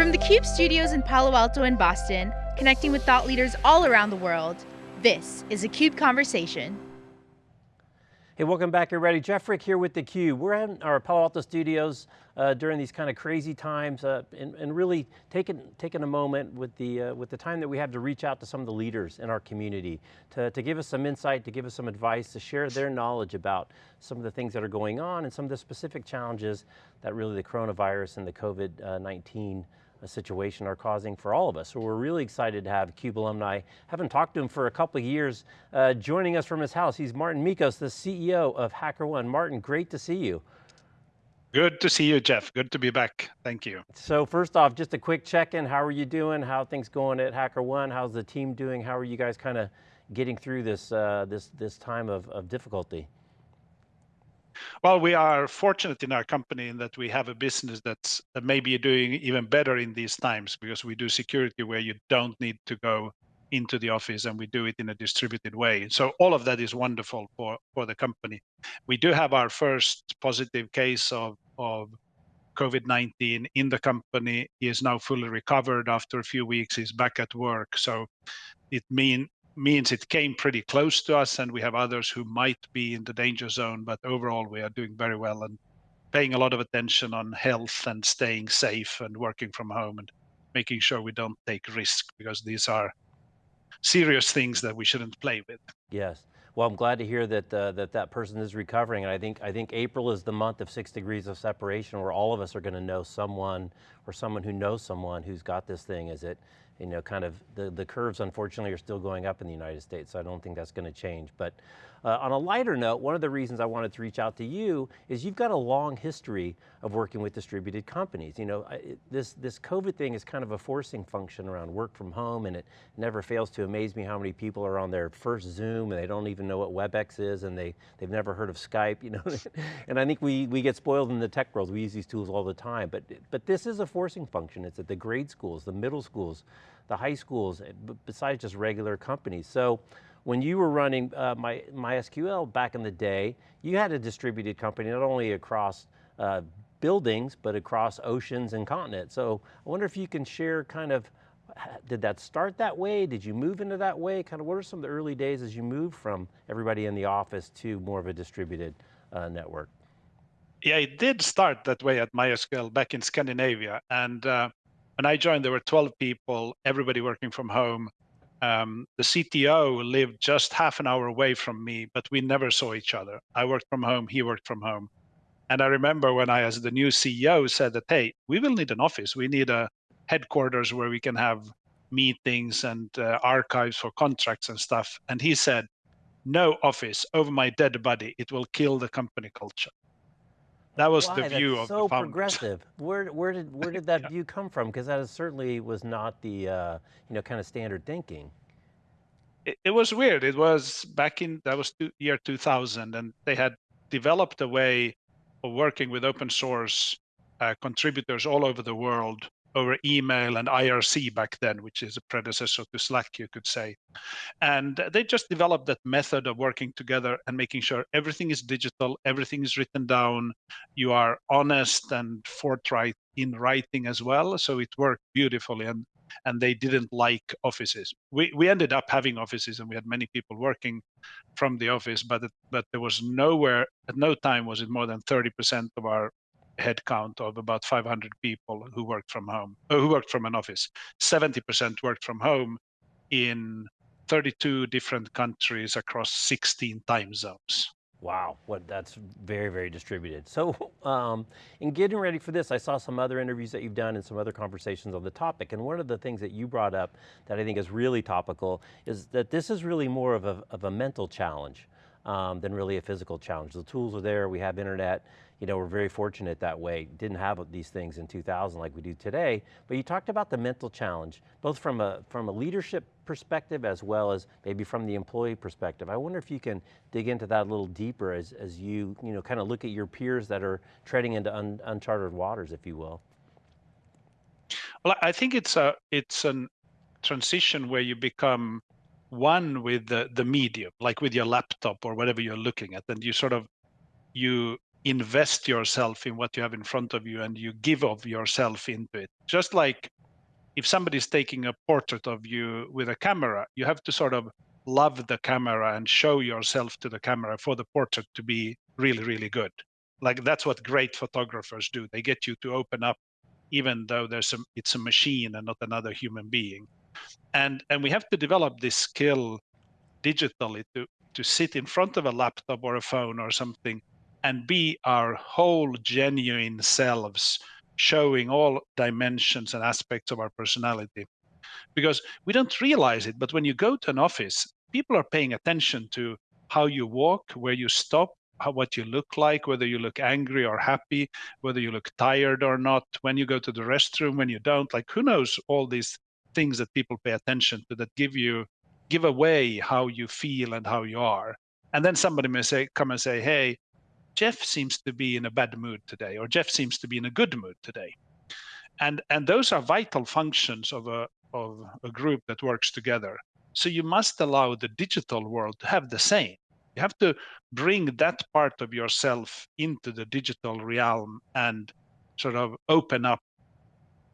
From the CUBE studios in Palo Alto and Boston, connecting with thought leaders all around the world, this is a CUBE Conversation. Hey, welcome back everybody. Jeff Frick here with theCUBE. We're in our Palo Alto studios uh, during these kind of crazy times uh, and, and, really taking, taking a moment with the, uh, with the time that we have to reach out to some of the leaders in our community to, to give us some insight, to give us some advice, to share their knowledge about some of the things that are going on and some of the specific challenges that really the coronavirus and the COVID-19 situation are causing for all of us. So we're really excited to have CUBE alumni. Haven't talked to him for a couple of years. Uh, joining us from his house, he's Martin Mickos, the CEO of HackerOne. Martin, great to see you. Good to see you, Jeff. Good to be back. Thank you. So first off, just a quick check-in. How are you doing? How things going at HackerOne? How's the team doing? How are you guys kind of getting through this, uh, this, this time of, of difficulty? Well, we are fortunate in our company in that we have a business that's that maybe doing even better in these times because we do security where you don't need to go into the office and we do it in a distributed way. So all of that is wonderful for, for the company. We do have our first positive case of, of COVID-19 in the company. He is now fully recovered after a few weeks. He's back at work. So it mean means it came pretty close to us and we have others who might be in the danger zone, but overall we are doing very well and paying a lot of attention on health and staying safe and working from home and making sure we don't take risk because these are serious things that we shouldn't play with. Yes. Well, I'm glad to hear that uh, that that person is recovering, and I think I think April is the month of six degrees of separation, where all of us are going to know someone or someone who knows someone who's got this thing. As it you know, kind of, the, the curves unfortunately are still going up in the United States, so I don't think that's going to change. But uh, on a lighter note, one of the reasons I wanted to reach out to you is you've got a long history of working with distributed companies. You know, it, this, this COVID thing is kind of a forcing function around work from home and it never fails to amaze me how many people are on their first Zoom and they don't even know what WebEx is and they, they've never heard of Skype, you know. and I think we, we get spoiled in the tech world, we use these tools all the time, but, but this is a forcing function. It's at the grade schools, the middle schools, the high schools, besides just regular companies. So when you were running uh, my, MySQL back in the day, you had a distributed company not only across uh, buildings, but across oceans and continents. So I wonder if you can share kind of, did that start that way? Did you move into that way? Kind of what are some of the early days as you moved from everybody in the office to more of a distributed uh, network? Yeah, it did start that way at MySQL back in Scandinavia. And uh, when I joined, there were 12 people, everybody working from home. Um, the CTO lived just half an hour away from me, but we never saw each other. I worked from home, he worked from home. And I remember when I, as the new CEO, said that, hey, we will need an office. We need a headquarters where we can have meetings and uh, archives for contracts and stuff. And he said, no office over my dead body. It will kill the company culture. That was Why? the view That's of so the founders. progressive. Where, where did, where did that yeah. view come from? Because that is, certainly was not the, uh, you know, kind of standard thinking. It, it, was weird. It was back in, that was two, year 2000, and they had developed a way of working with open source uh, contributors all over the world over email and IRC back then, which is a predecessor to Slack, you could say. And they just developed that method of working together and making sure everything is digital, everything is written down, you are honest and forthright in writing as well. So it worked beautifully. And and they didn't like offices. We we ended up having offices and we had many people working from the office, but but there was nowhere at no time was it more than 30% of our headcount of about 500 people who worked from home, uh, who worked from an office. 70% worked from home in 32 different countries across 16 time zones. Wow, what that's very, very distributed. So um, in getting ready for this, I saw some other interviews that you've done and some other conversations on the topic, and one of the things that you brought up that I think is really topical is that this is really more of a, of a mental challenge um, than really a physical challenge. The tools are there, we have internet, you know, we're very fortunate that way. Didn't have these things in 2000 like we do today, but you talked about the mental challenge, both from a, from a leadership perspective as well as maybe from the employee perspective. I wonder if you can dig into that a little deeper as, as you, you know, kind of look at your peers that are treading into un, uncharted waters, if you will. Well, I think it's a, it's a transition where you become one with the, the medium, like with your laptop or whatever you're looking at, and you sort of, you invest yourself in what you have in front of you and you give of yourself into it. Just like if somebody's taking a portrait of you with a camera, you have to sort of love the camera and show yourself to the camera for the portrait to be really, really good. Like that's what great photographers do. They get you to open up, even though there's a, it's a machine and not another human being. And and we have to develop this skill digitally to to sit in front of a laptop or a phone or something and be our whole genuine selves showing all dimensions and aspects of our personality. Because we don't realize it but when you go to an office people are paying attention to how you walk where you stop how, what you look like whether you look angry or happy whether you look tired or not when you go to the restroom when you don't like who knows all these things that people pay attention to that give you give away how you feel and how you are and then somebody may say come and say hey Jeff seems to be in a bad mood today, or Jeff seems to be in a good mood today. And, and those are vital functions of a, of a group that works together. So you must allow the digital world to have the same. You have to bring that part of yourself into the digital realm and sort of open up.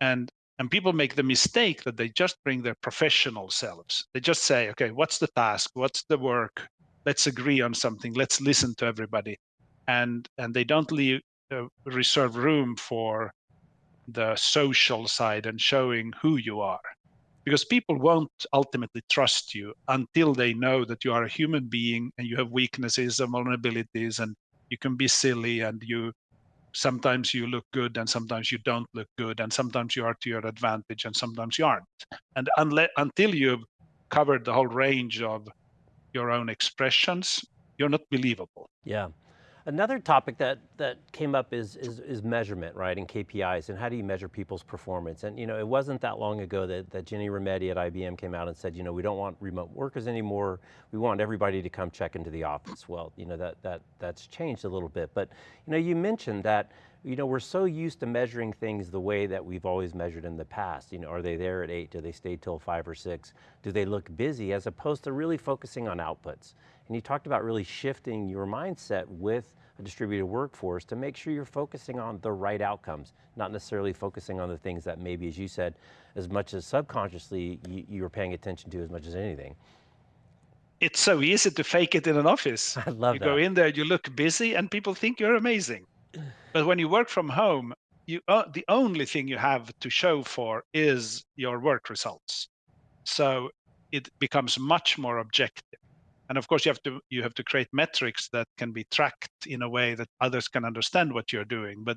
And and people make the mistake that they just bring their professional selves. They just say, okay, what's the task? What's the work? Let's agree on something. Let's listen to everybody and and they don't leave uh, reserve room for the social side and showing who you are because people won't ultimately trust you until they know that you are a human being and you have weaknesses and vulnerabilities and you can be silly and you sometimes you look good and sometimes you don't look good and sometimes you are to your advantage and sometimes you aren't. And unless until you've covered the whole range of your own expressions you're not believable. Yeah Another topic that, that came up is, is, is, measurement, right, and KPIs, and how do you measure people's performance? And you know, it wasn't that long ago that, that Ginni Rometty at IBM came out and said, you know, we don't want remote workers anymore, we want everybody to come check into the office. Well, you know, that, that, that's changed a little bit, but you know, you mentioned that you know, we're so used to measuring things the way that we've always measured in the past. You know, are they there at eight? Do they stay till five or six? Do they look busy? As opposed to really focusing on outputs. And you talked about really shifting your mindset with a distributed workforce to make sure you're focusing on the right outcomes, not necessarily focusing on the things that maybe, as you said, as much as subconsciously you, you were paying attention to as much as anything. It's so easy to fake it in an office. I love you that. go in there, you look busy and people think you're amazing. But when you work from home, you uh, the only thing you have to show for is your work results. So it becomes much more objective and of course you have to you have to create metrics that can be tracked in a way that others can understand what you're doing but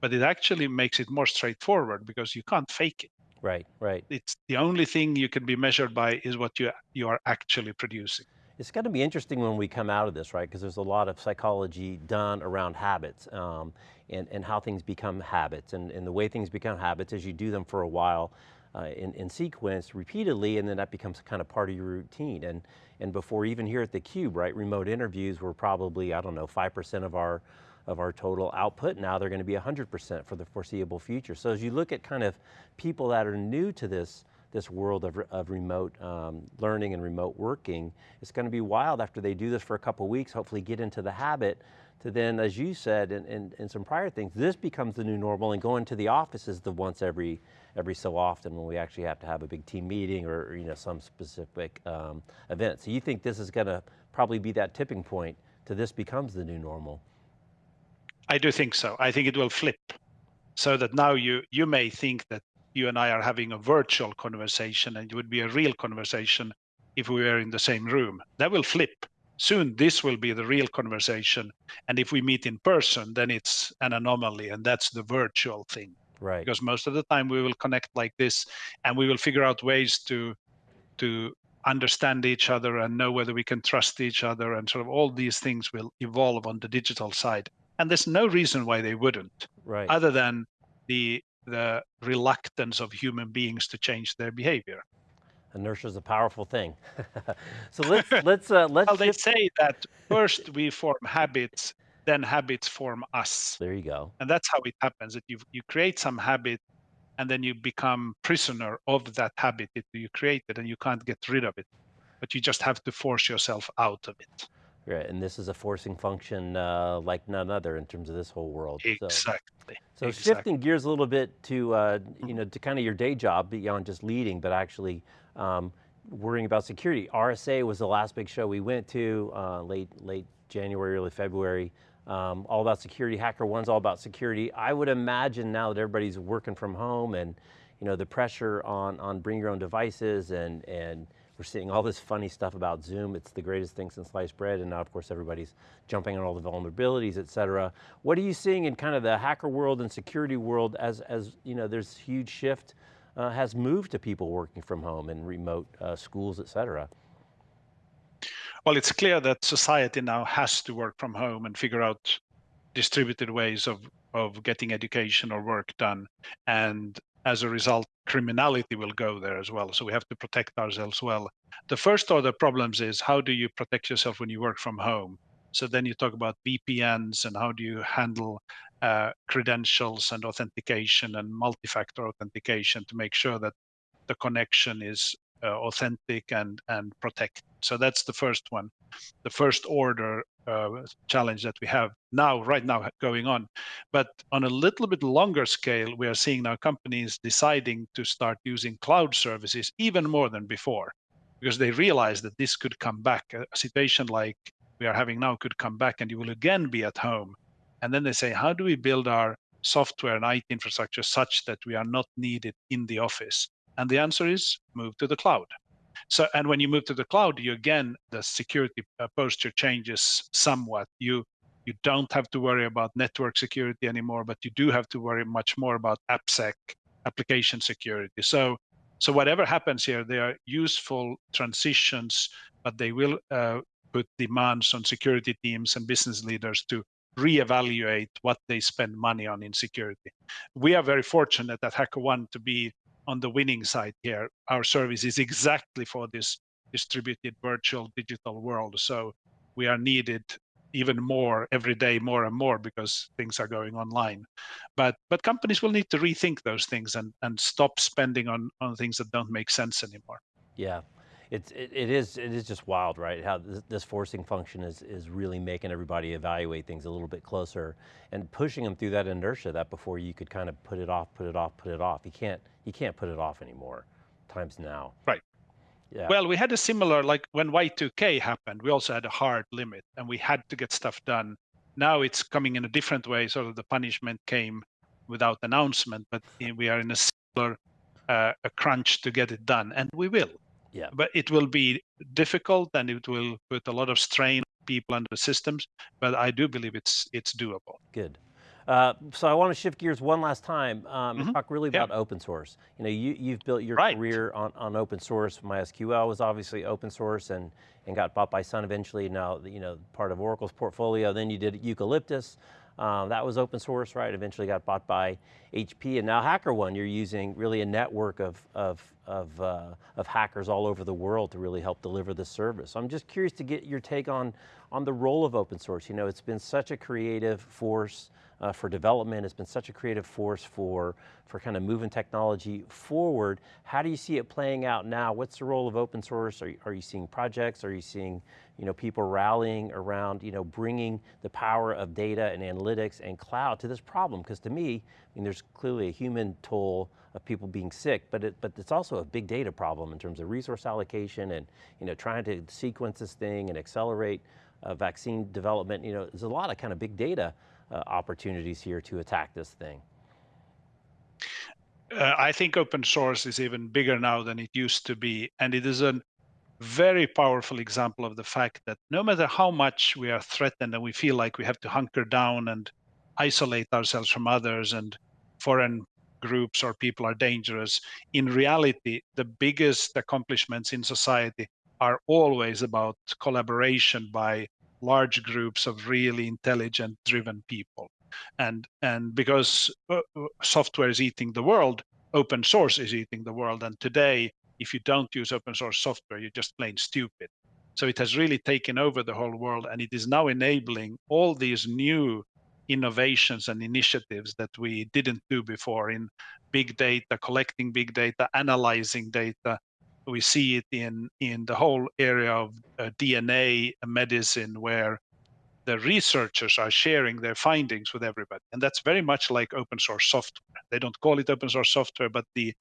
but it actually makes it more straightforward because you can't fake it right right it's the only thing you can be measured by is what you you are actually producing it's going to be interesting when we come out of this, right? Because there's a lot of psychology done around habits um, and, and how things become habits. And, and the way things become habits is you do them for a while, uh, in, in sequence repeatedly, and then that becomes kind of part of your routine. And, and before even here at theCUBE, right, remote interviews were probably, I don't know, 5% of our, of our total output. Now they're going to be 100% for the foreseeable future. So as you look at kind of people that are new to this, this world of, of remote um, learning and remote working, it's going to be wild after they do this for a couple weeks, hopefully get into the habit to then, as you said, in, in, in, some prior things, this becomes the new normal and going to the office is the once every, every so often when we actually have to have a big team meeting or, or you know, some specific um, event. So you think this is going to probably be that tipping point to this becomes the new normal? I do think so. I think it will flip so that now you, you may think that you and I are having a virtual conversation and it would be a real conversation if we were in the same room. That will flip soon this will be the real conversation and if we meet in person then it's an anomaly and that's the virtual thing right because most of the time we will connect like this and we will figure out ways to to understand each other and know whether we can trust each other and sort of all these things will evolve on the digital side and there's no reason why they wouldn't right other than the the reluctance of human beings to change their behavior Inertia is a powerful thing. so let's let's uh, let's. Well, they say that first we form habits, then habits form us. There you go. And that's how it happens. That you you create some habit, and then you become prisoner of that habit that you created, and you can't get rid of it. But you just have to force yourself out of it. Right, and this is a forcing function uh, like none other in terms of this whole world. Exactly. So, so exactly. shifting gears a little bit to, uh, you Mhm. know, to kind of your day job beyond just leading, but actually um, worrying about security. RSA was the last big show we went to, uh, late, late January, early February. Um, all about security, Hacker One's all about security. I would imagine now that everybody's working from home and you know, the pressure on, on bring your own devices and, and we're seeing all this funny stuff about Zoom. It's the greatest thing since sliced bread, and now of course everybody's jumping on all the vulnerabilities, et cetera. What are you seeing in kind of the hacker world and security world as, as you know, there's huge shift uh, has moved to people working from home and remote uh, schools, et cetera? Well, it's clear that society now has to work from home and figure out distributed ways of, of getting education or work done. And as a result, criminality will go there as well. So we have to protect ourselves well. The first order problems is how do you protect yourself when you work from home? So then you talk about VPNs and how do you handle uh, credentials and authentication and multi-factor authentication to make sure that the connection is authentic and and protect. So that's the first one, the first order uh, challenge that we have now, right now, going on. But on a little bit longer scale, we are seeing now companies deciding to start using cloud services even more than before, because they realize that this could come back. A situation like we are having now could come back, and you will again be at home. And then they say, how do we build our software and IT infrastructure such that we are not needed in the office? And the answer is move to the cloud. So, and when you move to the cloud, you again, the security uh, posture changes somewhat. You you don't have to worry about network security anymore, but you do have to worry much more about AppSec, application security. So, so whatever happens here, they are useful transitions, but they will uh, put demands on security teams and business leaders to reevaluate what they spend money on in security. We are very fortunate at HackerOne to be on the winning side here. Our service is exactly for this distributed virtual digital world. So we are needed even more every day, more and more because things are going online. But but companies will need to rethink those things and and stop spending on on things that don't make sense anymore. Yeah, it's, it, it is it is just wild, right? How this, this, forcing function is, is really making everybody evaluate things a little bit closer and pushing them through that inertia that before you could kind of put it off, put it off, put it off. You can't, you can't put it off anymore, times now. Right. Yeah. Well, we had a similar, like when Y2K happened, we also had a hard limit and we had to get stuff done. Now it's coming in a different way, sort of the punishment came without announcement, but we are in a similar uh, a crunch to get it done, and we will. Yeah. But it will be difficult and it will put a lot of strain on people and the systems, but I do believe it's it's doable. Good. Uh, so I want to shift gears one last time um, mm -hmm. and mm-hmm. talk really about yeah. open source. You know, you, you've built your right. career on, on open source. MySQL was obviously open source and, and got bought by Sun eventually, now you know, part of Oracle's portfolio. Then you did Eucalyptus. Um, that was open source, right? Eventually got bought by HP, and now HackerOne, you're using really a network of, of, of, uh, of hackers all over the world to really help deliver the service. So I'm just curious to get your take on, on the role of open source. You know, it's been such a creative force uh, for development, it's been such a creative force for, for kind of moving technology forward. How do you see it playing out now? What's the role of open source? Are you, are you seeing projects? Are you seeing you know, people rallying around, you know, bringing the power of data and analytics and cloud to this problem. Because to me, mean, there's clearly a human toll of people being sick, but it, but it's also a big data problem in terms of resource allocation and, you know, trying to sequence this thing and accelerate uh, vaccine development. You know, there's a lot of kind of big data uh, opportunities here to attack this thing. Uh, I think open source is even bigger now than it used to be, and it is an very powerful example of the fact that no matter how much we are threatened and we feel like we have to hunker down and isolate ourselves from others and foreign groups or people are dangerous, in reality, the biggest accomplishments in society are always about collaboration by large groups of really intelligent driven people. And and because uh, uh, software is eating the world open source is eating the world. And today if you don't use open source software, you're just plain stupid. So it has really taken over the whole world and it is now enabling all these new innovations and initiatives that we didn't do before in big data, collecting big data, analyzing data, We see it in, in the whole area of uh, DNA medicine, where the researchers are sharing their findings with everybody. And that's very much like open source software. They don't call it open source software, but the,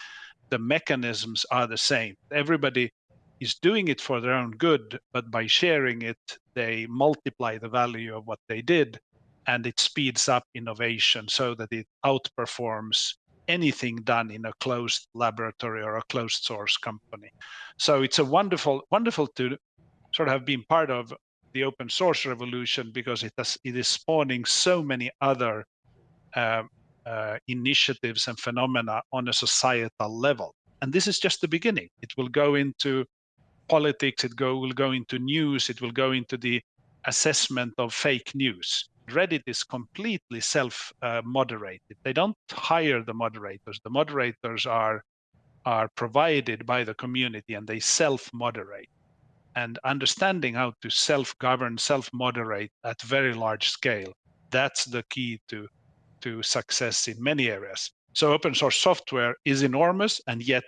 the mechanisms are the same. Everybody is doing it for their own good, but by sharing it, they multiply the value of what they did and it speeds up innovation so that it outperforms anything done in a closed laboratory or a closed source company. So it's a wonderful, wonderful to sort of have been part of the open source revolution because it, has, it is spawning so many other uh, uh, initiatives and phenomena on a societal level. And this is just the beginning. It will go into politics, it go, will go into news, it will go into the assessment of fake news. Reddit is completely self-moderated. They don't hire the moderators. The moderators are are provided by the community and they self-moderate and understanding how to self-govern, self-moderate at very large scale. That's the key to, to success in many areas. So open source software is enormous, and yet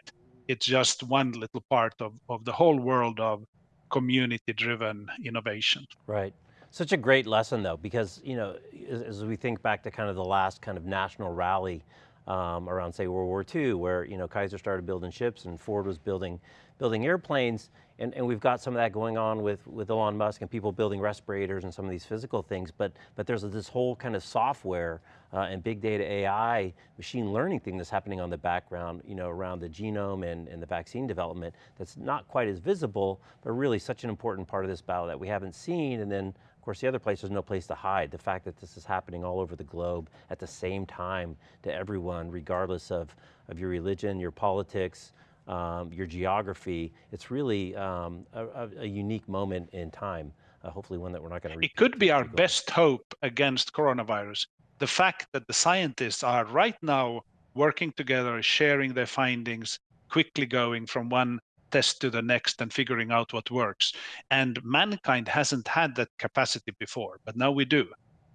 it's just one little part of, of the whole world of community-driven innovation. Right. Such a great lesson though, because you know, as, as, we think back to kind of the last kind of national rally um, around say World War II, where you know Kaiser started building ships and Ford was building building airplanes, and, and we've got some of that going on with, with Elon Musk and people building respirators and some of these physical things, but, but there's this whole kind of software uh, and big data AI, machine learning thing that's happening on the background, you know, around the genome and, and the vaccine development that's not quite as visible, but really such an important part of this battle that we haven't seen, and then course, the other place, there's no place to hide. The fact that this is happening all over the globe at the same time to everyone, regardless of, of your religion, your politics, um, your geography, it's really um, a, a, unique moment in time. Uh, hopefully one that we're not going to It could be our best hope against coronavirus. The fact that the scientists are right now working together, sharing their findings, quickly going from one test to the next and figuring out what works. And mankind hasn't had that capacity before, but now we do.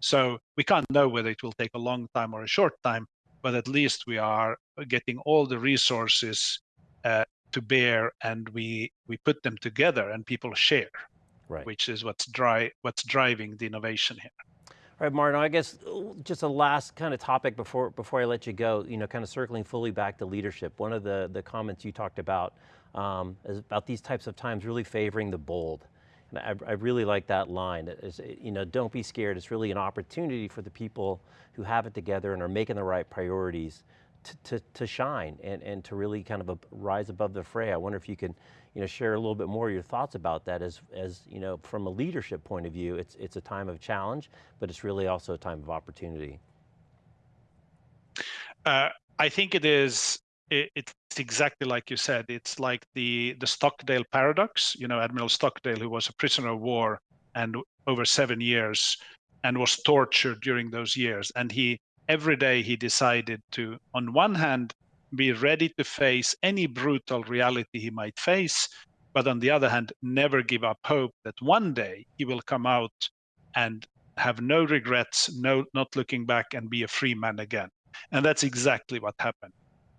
So we can't know whether it will take a long time or a short time, but at least we are getting all the resources uh, to bear and we we put them together and people share, right. which is what's dry what's driving the innovation here. All right, Martin, I guess uh, just a last kind of topic before before I let you go, you know, kind of circling fully back to leadership. One of the, the comments you talked about um, about these types of times really favoring the bold. And I, I really like that line. You know, don't be scared. It's really an opportunity for the people who have it together and are making the right priorities to, to, to shine and, and to really kind of rise above the fray. I wonder if you could you know, share a little bit more of your thoughts about that as, as you know, from a leadership point of view, it's, it's a time of challenge, but it's really also a time of opportunity. Uh, I think it is, it, it's exactly like you said, it's like the, the Stockdale paradox, you know, Admiral Stockdale, who was a prisoner of war and over seven years and was tortured during those years. And he every day he decided to, on one hand, be ready to face any brutal reality he might face, but on the other hand, never give up hope that one day he will come out and have no regrets, no not looking back and be a free man again. And that's exactly what happened.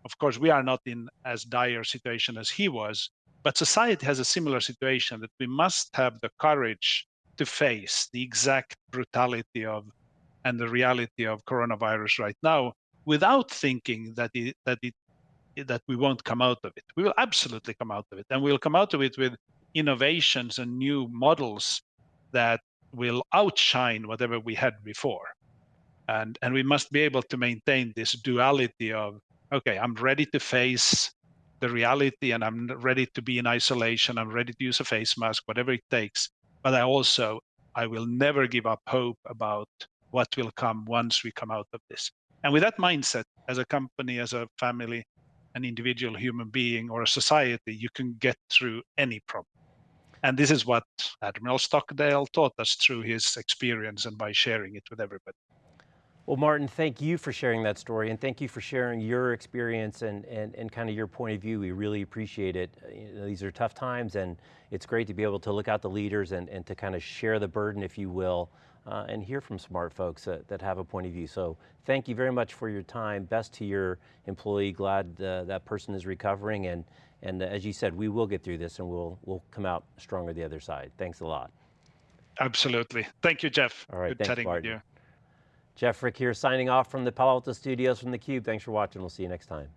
Of course, we are not in as dire situation as he was, but society has a similar situation that we must have the courage to face the exact brutality of and the reality of coronavirus right now without thinking that it, that it that we won't come out of it. We will absolutely come out of it, and we'll come out of it with innovations and new models that will outshine whatever we had before. And and we must be able to maintain this duality of okay, I'm ready to face the reality, and I'm ready to be in isolation. I'm ready to use a face mask, whatever it takes. But I also I will never give up hope about what will come once we come out of this. And with that mindset, as a company, as a family, an individual human being, or a society, you can get through any problem. And this is what Admiral Stockdale taught us through his experience and by sharing it with everybody. Well, Martin, thank you for sharing that story and thank you for sharing your experience and, and, and kind of your point of view. We really appreciate it. You know, these are tough times and it's great to be able to look out the leaders and, and to kind of share the burden, if you will, uh, and hear from smart folks that, that have a point of view. So thank you very much for your time. Best to your employee. Glad uh, that person is recovering. And, and as you said, we will get through this and we'll, we'll come out stronger the other side. Thanks a lot. Absolutely. Thank you, Jeff. All right, Good thanks, chatting with Martin. you. Jeff Frick here signing off from the Palo Alto studios from theCUBE. Thanks for watching. We'll see you next time.